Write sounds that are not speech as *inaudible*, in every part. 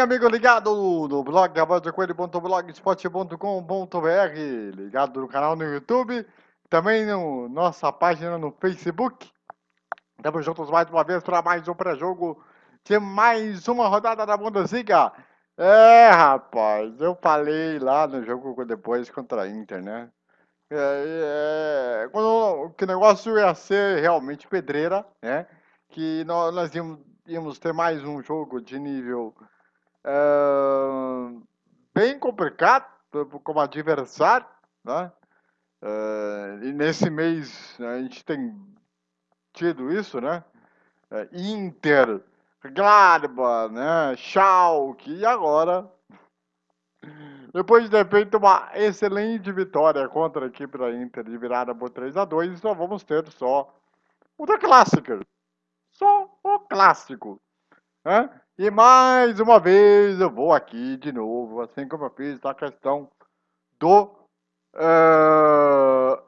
amigo ligado no blog blogspot.com.br, ligado no canal no YouTube, também no nossa página no Facebook. Estamos juntos mais uma vez para mais um pré-jogo de mais uma rodada da Bundesliga. É, rapaz, eu falei lá no jogo depois contra a Inter, né? É, é, quando, que o negócio ia ser realmente pedreira, né? Que nós, nós íamos, íamos ter mais um jogo de nível bem complicado como adversário, né? E nesse mês a gente tem tido isso, né? Uh, Inter, Gladbach, né? Schalke e agora depois de ter feito uma excelente vitória contra a equipe da Inter de virada por 3 a 2 só vamos ter só o da Clássica. Só o clássico. Né? E mais uma vez eu vou aqui de novo, assim como eu fiz a questão do, uh,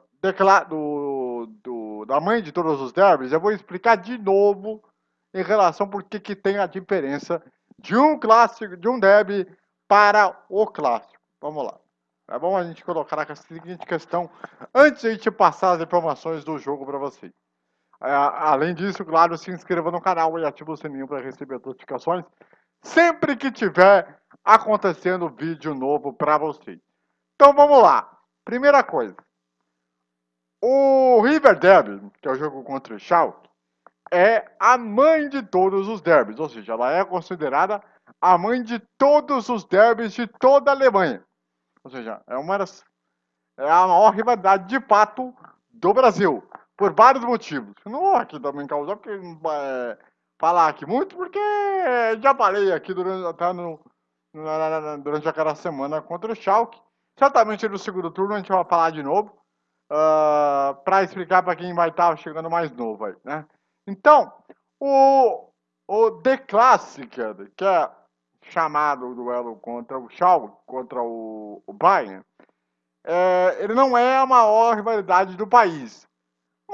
do, do, da mãe de todos os derbys, eu vou explicar de novo em relação por que que tem a diferença de um clássico, de um derby para o clássico. Vamos lá. É bom a gente colocar a seguinte questão antes de a gente passar as informações do jogo para vocês. É, além disso, claro, se inscreva no canal e ative o sininho para receber as notificações sempre que tiver acontecendo vídeo novo para vocês. Então vamos lá. Primeira coisa. O River Derby, que é o jogo contra o Schalke, é a mãe de todos os derbys, ou seja, ela é considerada a mãe de todos os derbys de toda a Alemanha. Ou seja, é uma das, é a maior rivalidade de fato do Brasil por vários motivos. Não vou aqui também causar, porque é, falar aqui muito, porque já falei aqui durante, até no, na, durante aquela semana contra o Schalke. Certamente no segundo turno a gente vai falar de novo, uh, ah, para explicar para quem vai estar tá chegando mais novo aí, né? Então, o, o The Classic, que é chamado o duelo contra o Schalke, contra o, o Bayern, é, ele não é a maior rivalidade do país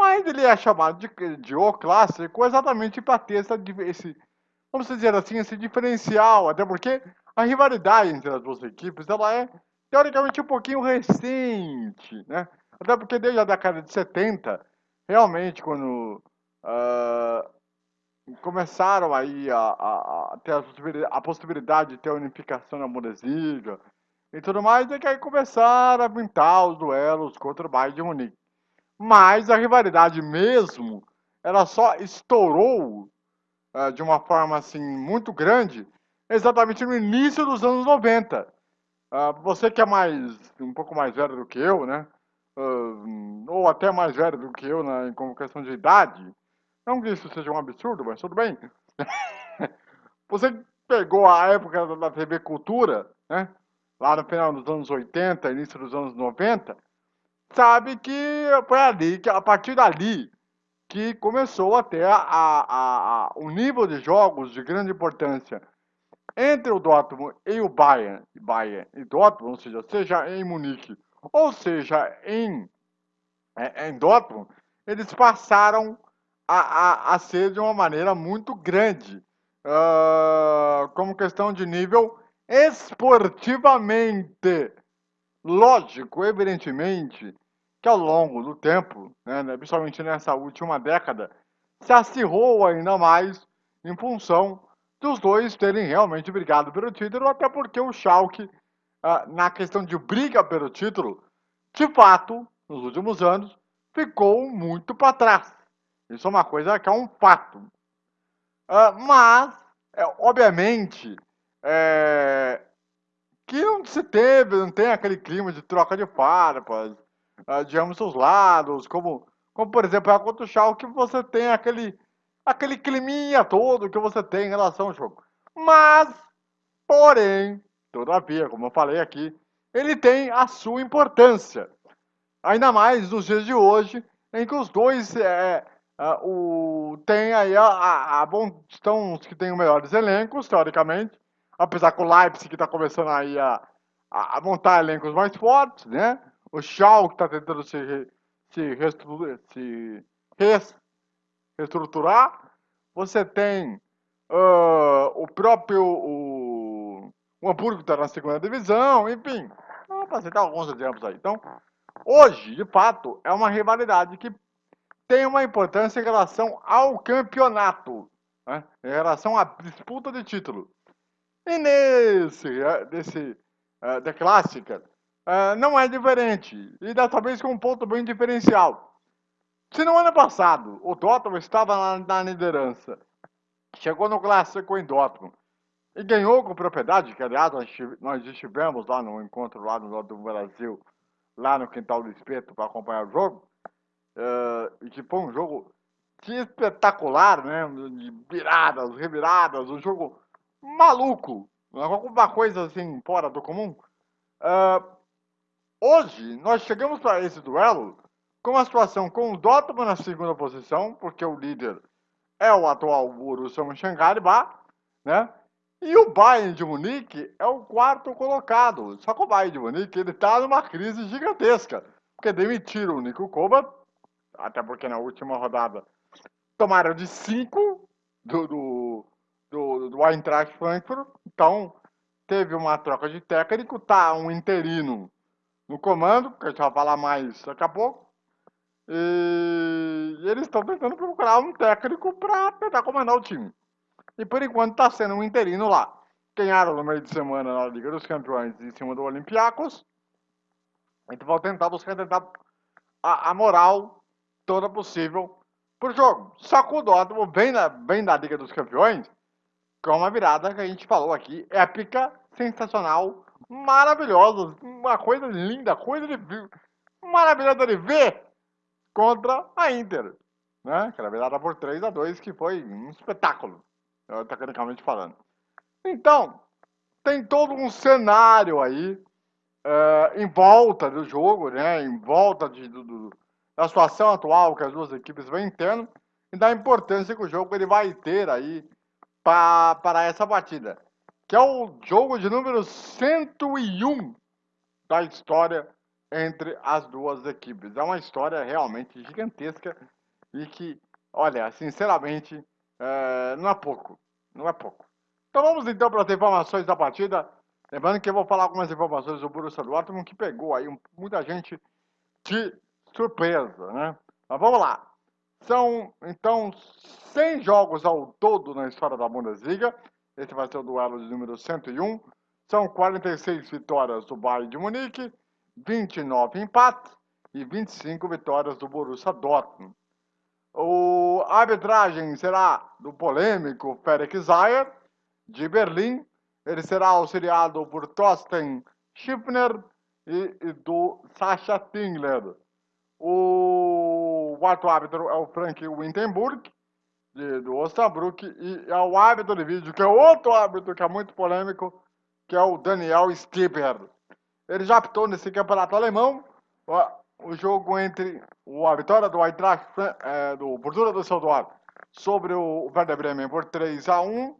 mas ele é chamado de, de O clássico exatamente para ter essa, esse, vamos dizer assim, esse diferencial, até porque a rivalidade entre as duas equipes ela é teoricamente um pouquinho recente, né? Até porque desde a década de 70, realmente, quando uh, começaram aí a, a, a ter a possibilidade, a possibilidade, de ter a unificação na Bundesliga e tudo mais, é que aí começaram a pintar os duelos contra o Bayern de Munique. Mas a rivalidade mesmo, ela só estourou uh, de uma forma assim muito grande exatamente no início dos anos 90. Uh, ah, você que é mais um pouco mais velho do que eu, né? Uh, ou até mais velho do que eu né, com questão de idade. Não que isso seja um absurdo, mas tudo bem. *laughs* você pegou a época da TV Cultura, né? Lá no final dos anos 80, início dos anos 90, sabe que foi ali, que a partir dali, que começou até a, a, a, o nível de jogos de grande importância entre o Dortmund e o Bayern, Bayern e Dortmund, ou seja, seja em Munique ou seja em, é, em Dortmund, eles passaram a, a, a ser de uma maneira muito grande, uh, como questão de nível esportivamente. Lógico, evidentemente, que ao longo do tempo, né, né, principalmente nessa última década, se acirrou ainda mais em função dos dois terem realmente brigado pelo título, até porque o Schalke, ah, na questão de briga pelo título, de fato, nos últimos anos, ficou muito para trás. Isso é uma coisa que é um fato. Ah, mas, é, obviamente, é, que não se teve, não tem aquele clima de troca de farpas, uh, de ambos os lados, como, como por exemplo a contra o Schalke, você tem aquele, aquele climinha todo que você tem em relação ao jogo. Mas, porém, todavia, como eu falei aqui, ele tem a sua importância. Ainda mais nos dias de hoje, em que os dois é, uh, o, tem aí a, a, a bom, estão os que têm os melhores elencos, teoricamente, apesar que o Leipzig está começando aí a, a, montar elencos mais fortes, né? O Schalke está tentando se, se, reestruturar, se reestruturar. Você tem uh, o próprio o, o Hamburgo está na segunda divisão, enfim. Para citar alguns exemplos aí. Então, hoje, de fato, é uma rivalidade que tem uma importância em relação ao campeonato, né? em relação à disputa de título. E nesse, desse, da clássica, não é diferente. E dessa vez com um ponto bem diferencial. Se no ano passado o Dortmund estava na, liderança, chegou no clássico em Dortmund e ganhou com propriedade, que aliás nós estivemos lá no encontro lá no Norte do Brasil, lá no Quintal do Espeto para acompanhar o jogo, uh, e que foi um jogo espetacular, né? De viradas, reviradas, um jogo maluco, alguma coisa assim fora do comum. Uh, hoje, nós chegamos para esse duelo com uma situação com o Dortmund na segunda posição, porque o líder é o atual Borussia Mönchengladbach, né? E o Bayern de Munique é o quarto colocado. Só que o Bayern de Munique ele está numa crise gigantesca, porque demitiram o Nico Kovac, até porque na última rodada tomaram de cinco do, do do, do Eintracht Frankfurt. Então, teve uma troca de técnico, tá um interino no comando, que a gente vai falar mais daqui a pouco. E eles estão tentando procurar um técnico para tentar comandar o time. E por enquanto está sendo um interino lá. Ganharam no meio de semana na Liga dos Campeões em cima do Olympiacos. Então vão tentar buscar tentar a, a moral toda possível pro jogo. Só que o Dortmund vem, na, vem da Liga dos Campeões com uma virada que a gente falou aqui, épica, sensacional, maravilhosa, uma coisa linda, coisa de maravilhosa de ver contra a Inter, né? Aquela virada por 3 a 2 que foi um espetáculo, tecnicamente falando. Então, tem todo um cenário aí uh, em volta do jogo, né? Em volta de, do, do, da situação atual que as duas equipes vêm tendo e da importância que o jogo ele vai ter aí para essa partida, que é o jogo de número 101 da história entre as duas equipes. É uma história realmente gigantesca e que, olha, sinceramente, é, não é pouco. Não é pouco. Então vamos então para as informações da partida. Lembrando que eu vou falar algumas informações do Borussia Dortmund que pegou aí muita gente de surpresa, né? Mas vamos lá. São, então, 100 jogos ao todo na história da Bundesliga. Esse vai ser o duelo de número 101. São 46 vitórias do Bayern de Munique, 29 empates e 25 vitórias do Borussia Dortmund. O, a arbitragem será do polêmico Ferenc Zayer, de Berlim. Ele será auxiliado por Thorsten Schiffner e, e do Sascha Tingler. O quarto árbitro é o Frank Wintenburg, de, do Osnabrück, e é o árbitro de vídeo, que é outro árbitro que é muito polêmico, que é o Daniel Stieber. Ele já apitou nesse campeonato alemão o, o jogo entre a vitória do Eintracht, é, do Borussia do Düsseldorf sobre o Werder Bremen por 3 a 1.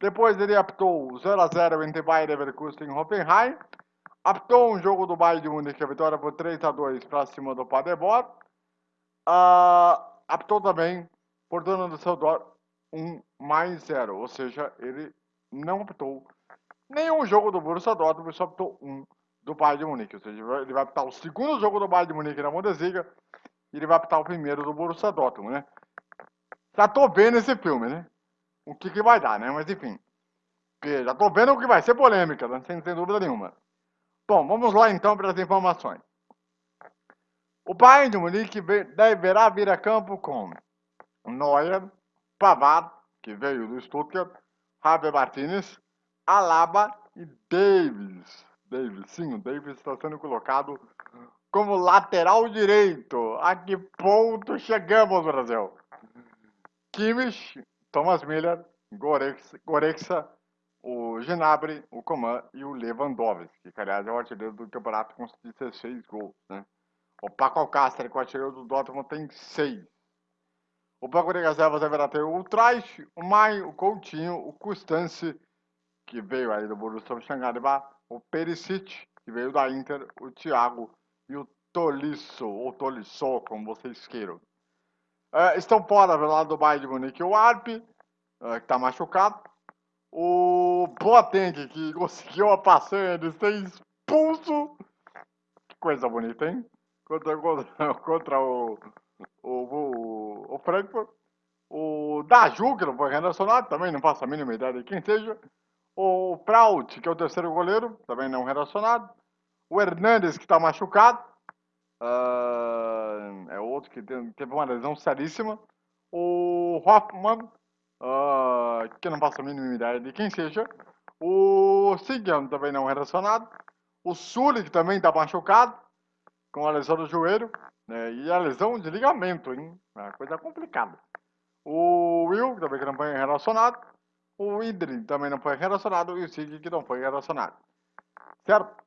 Depois ele apitou 0 a 0 entre Bayern Leverkusen e Hoffenheim. Apitou um jogo do Bayern de Munique, a vitória por 3 a 2 para cima do Paderborn. Uh, também por dona do seu dó 1 mais 0, ou seja, ele não apitou nenhum jogo do Borussia Dortmund, só apitou um do Bayern de Munique, ou seja, ele vai apitar o segundo jogo do Bayern de Munique na Bundesliga e ele vai apitar o primeiro do Borussia Dortmund, né? Já tô vendo esse filme, né? O que que vai dar, né? Mas enfim, já tô vendo o que vai ser polêmica, né? sem, sem dúvida nenhuma. Bom, vamos lá então para as informações. O Bayern de Munique deverá vir a campo com Neuer, Pavard, que veio do Stuttgart, Javier Martinez, Alaba e Davis. Davis, sim, o Davis está sendo colocado como lateral direito. A que ponto chegamos, Brasil? Kimmich, Thomas Miller, Gorexa, Gorexa o Gnabry, o Coman e o Lewandowski, que aliás é o artilheiro do campeonato com 16 gols, né? O Paco Alcácer, que o artilheiro do Dortmund, tem 6. O banco de reservas deverá ter o Traich, o Mai, o Coutinho, o Custance, que veio aí do Borussia Mönchengladbach, o Perisic, que veio da Inter, o Thiago e o Tolisso, ou Tolisso, como vocês queiram. É, estão fora do lado do Bayern de Munique o Arp, é, que está machucado, O Boateng, que conseguiu a passanha de ser expulso. Que coisa bonita, hein? Contra, *laughs* contra, o, o, o, o Frankfurt. O Daju, que não foi relacionado, também não faço a mínima ideia de quem seja. O Praut, que é o terceiro goleiro, também não relacionado. O Hernandes, que está machucado. Uh, é outro que teve uma lesão seríssima. O Hoffman, uh, que não faço a mínima ideia de quem seja. O Sigan, também não relacionado. O Sully, que também está machucado, com a lesão do joelho. Né? E a lesão de ligamento, hein? É uma coisa complicada. O Will, também não foi relacionado. O Idri também não foi relacionado. E o Sig, que não foi relacionado. Certo?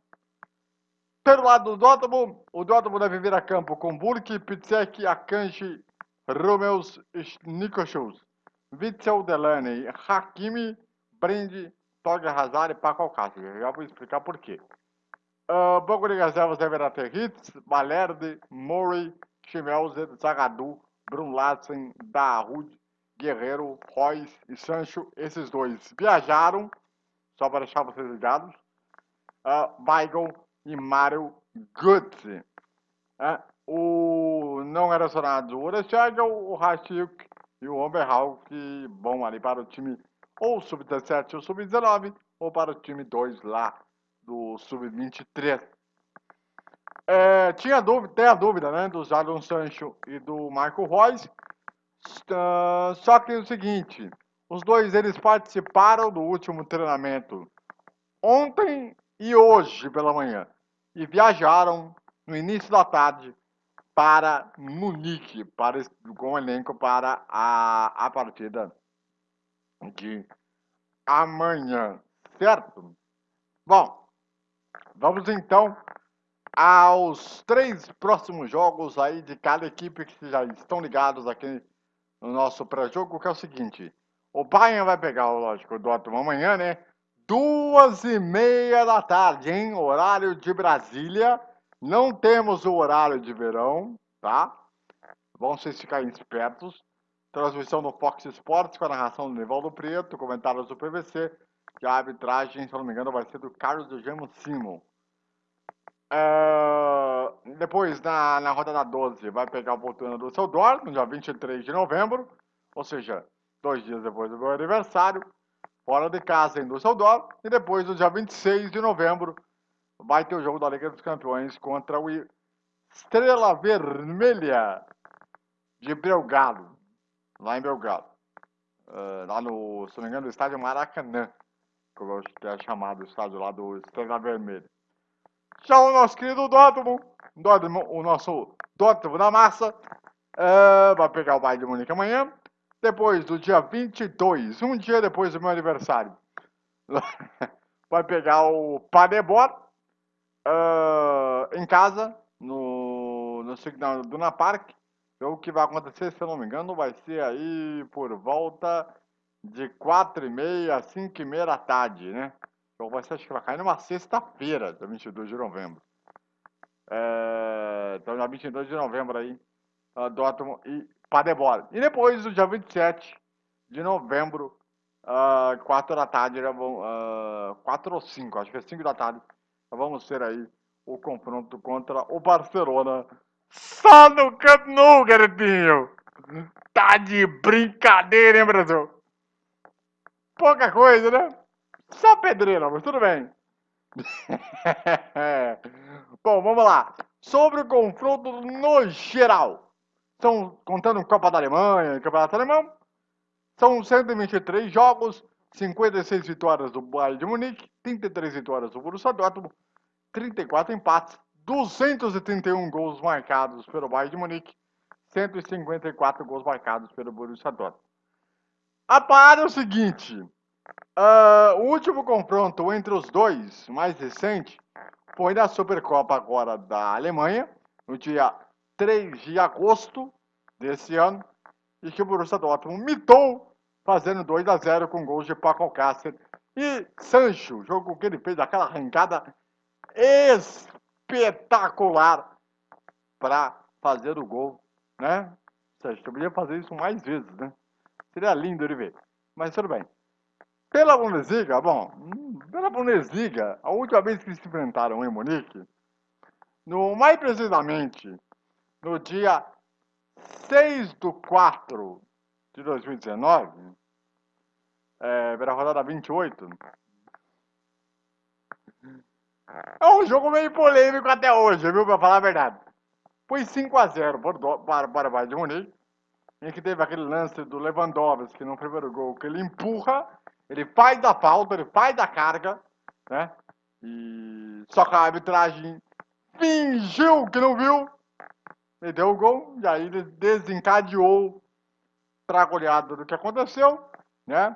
Pelo lado do Dortmund, o Dortmund deve vir a campo com Burki, Pitsek, Akanji, Romeus, Nikoshus, Witzel, Delaney, Hakimi, Brinde, Toga Hazard e Paco Alcácer. Já vou explicar por quê. Uh, banco de reservas deverá ter Hitz, Balerde, Murray, Chimelzer, Zagadou, Brunlassen, Dahoud, Guerreiro, Royce e Sancho. Esses dois viajaram, só para deixar vocês ligados. Uh, Weigl e Mario Götze. Uh, o não relacionado o Orechag, o Rachik e o Oberhal, que vão ali para o time ou sub-17 ou sub-19, ou para o time 2 lá do sub-23. É, tinha dúvida, tem a dúvida, né, do Jadon Sancho e do Marco Reus. Uh, só que é o seguinte, os dois eles participaram do último treinamento ontem e hoje pela manhã e viajaram no início da tarde para Munique, para, com o elenco para a, a partida de amanhã, certo? Bom, vamos então aos três próximos jogos aí de cada equipe que já estão ligados aqui no nosso pré-jogo, que é o seguinte. O Bayern vai pegar, lógico, o Dortmund amanhã, né? Duas e meia da tarde, hein? Horário de Brasília. Não temos o horário de verão, tá? Vão vocês ficarem espertos. Transmissão no Fox Sports com a narração do Nivaldo Preto, comentários do PVC. E a arbitragem, se não me engano, vai ser do Carlos Eugênio Simon. Uh, depois, na, na rodada 12, vai pegar o Voltando do seu no dia 23 de novembro, ou seja, dois dias depois do meu aniversário, fora de casa em Düsseldorf, e depois, no dia 26 de novembro, vai ter o jogo da Liga dos Campeões contra o Estrela Vermelha de Belgado, lá em Belgado, uh, lá no, se não me engano, no estádio Maracanã, que ter chamado estádio lá do Estrela Vermelha. O nosso querido Dortmund, Dortmund o nosso Dortmund da massa, uh, vai pegar o Bayern de Munique amanhã. Depois do dia 22, um dia depois do meu aniversário, *laughs* vai pegar o Paderborn uh, em casa, no, no Signal Duna Park. O que vai acontecer, se eu não me engano, vai ser aí por volta de 4 e meia, 5 e meia da tarde, né? Então vai ser, acho que vai cair numa sexta-feira, dia 22 de novembro. É, então, dia 22 de novembro aí, uh, Dortmund e Paderborn. E depois, no dia 27 de novembro, uh, 4 da tarde, uh, 4 ou 5, acho que é 5 da tarde, vamos ter aí o confronto contra o Barcelona. Só no Camp Nou, garotinho! Tá de brincadeira, hein, Brasil? Pouca coisa, né? Só pedreira, mas tudo bem. *laughs* Bom, vamos lá. Sobre o confronto no geral. São, contando Copa da Alemanha Campeonato Alemão, são 123 jogos, 56 vitórias do Bayern de Munique, 33 vitórias do Borussia Dortmund, 34 empates, 231 gols marcados pelo Bayern de Munique, 154 gols marcados pelo Borussia Dortmund. A parada é o seguinte, Uh, o último confronto entre os dois, mais recente, foi na Supercopa agora da Alemanha, no dia 3 de agosto desse ano, e que o Borussia Dortmund mitou, fazendo 2 a 0 com gols de Paco Alcácer e Sancho, jogo que ele fez aquela arrancada espetacular para fazer o gol, né? Sancho, podia fazer isso mais vezes, né? Seria lindo de ver, mas tudo bem. Pela Bundesliga, bom, hum, pela Bundesliga, a última vez que se enfrentaram em Munique, no, mais precisamente, no dia 6 do 4 de 2019, é, pela rodada 28, é um jogo meio polêmico até hoje, viu, pra falar a verdade. Foi 5x0 para, para o Bayern de Munique, em que teve aquele lance do Lewandowski no primeiro gol, que ele empurra, ele faz a falta, ele faz a carga, né? E só que a arbitragem fingiu que não viu, e deu o gol, e aí ele desencadeou para a goleada do que aconteceu, né?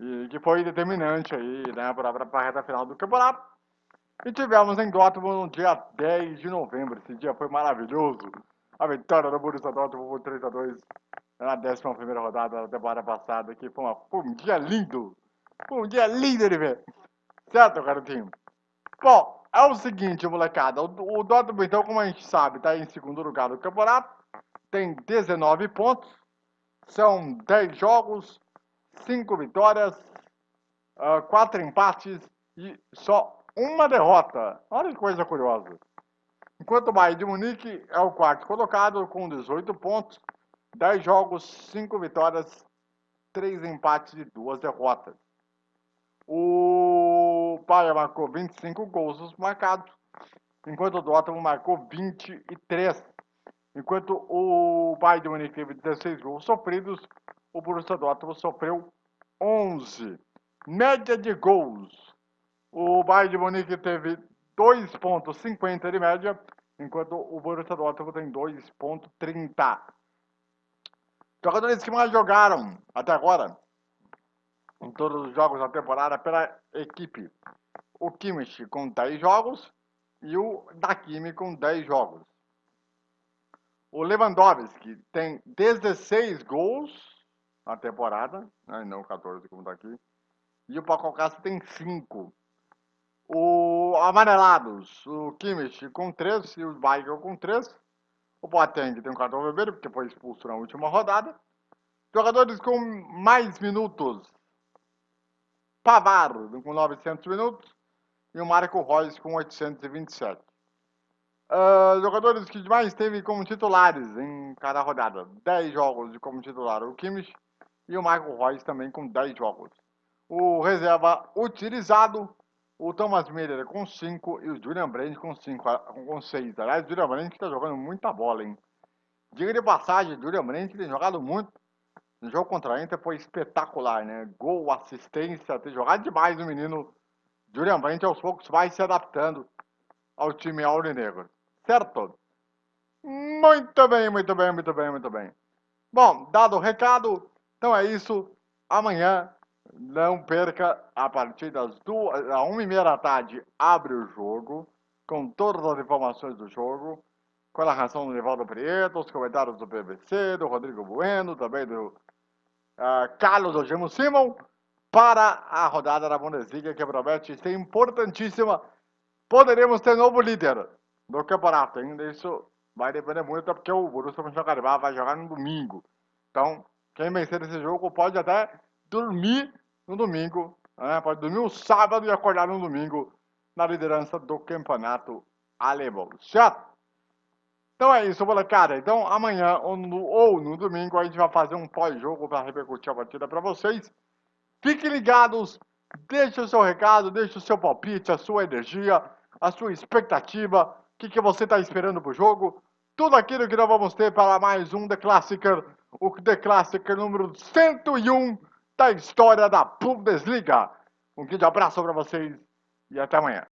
E que foi determinante aí, né, para a reta final do campeonato. E tivemos em Dortmund no dia 10 de novembro. Esse dia foi maravilhoso. A vitória do Borussia Dortmund por 3 a 2 na 11 rodada da temporada passada, que foi, uma, foi um dia lindo. Foi um dia lindo de ver. Certo, garotinho? Bom, é o seguinte, molecada. O, o Dortmund, então, como a gente sabe, está em segundo lugar do campeonato. Tem 19 pontos. São 10 jogos, 5 vitórias, 4 uh, empates e só uma derrota. Olha que coisa curiosa. Enquanto o Bayern de Munique é o quarto colocado com 18 pontos, 10 jogos, 5 vitórias, 3 empates e 2 derrotas. O Bayern marcou 25 gols marcados, enquanto o Dortmund marcou 23. Enquanto o Bayern de Munique teve 16 gols sofridos, o Borussia Dortmund sofreu 11. Média de gols. O Bayern de Munique teve 2.50 de média, enquanto o Borussia Dortmund tem 2.30. Jogadores que mais jogaram até agora, em todos os jogos da temporada, pela equipe. O Kimmich com 10 jogos e o Dakimi com 10 jogos. O Lewandowski tem 16 gols na temporada, né, não 14 como está aqui. E o Paco Castro tem 5. O Amarelados, o Kimmich com 3 e o Weigel com 3. O Boateng tem um cartão vermelho, porque foi expulso na última rodada. Jogadores com mais minutos. Pavaro com 900 minutos e o Marco Reus com 827. Uh, jogadores que mais teve como titulares em cada rodada. 10 jogos de como titular o Kimmich e o Michael Royce também com 10 jogos. O reserva utilizado, o Thomas Miller com 5 e o Julian Brandt com 5, com 6. Aliás, o Julian Brandt está jogando muita bola, hein? Diga de passagem, o Julian Brandt tem jogado muito. No jogo contra a Inter foi espetacular, né? Gol, assistência, tem jogado demais o menino. Julian Brandt aos poucos vai se adaptando ao time aurinegro certo? Muito bem, muito bem, muito bem, muito bem. Bom, dado o recado, então é isso. Amanhã, não perca, a partir das duas, a uma e meia da tarde, abre o jogo, com todas as informações do jogo, com a narração do Nivaldo Prieto, os comentários do BBC, do Rodrigo Bueno, também do uh, Carlos Ogemo Simon, para a rodada da Bundesliga, que promete ser importantíssima. Poderemos ter novo líder do campeonato. Ainda isso vai depender muito, porque o Borussia Mönchengladbach vai jogar no domingo. Então, quem vencer esse jogo pode até dormir no domingo, né? pode dormir no sábado e acordar no domingo na liderança do campeonato alemão, certo? Então é isso, molecada. Então amanhã ou no, ou no domingo a gente vai fazer um pós-jogo para repercutir a partida para vocês. Fiquem ligados, deixe o seu recado, deixe o seu palpite, a sua energia, a sua expectativa o que, que você está esperando para o jogo? Tudo aquilo que nós vamos ter para mais um The Classicer, o The Classicer número 101 da história da Bundesliga. Um grande abraço para vocês e até amanhã.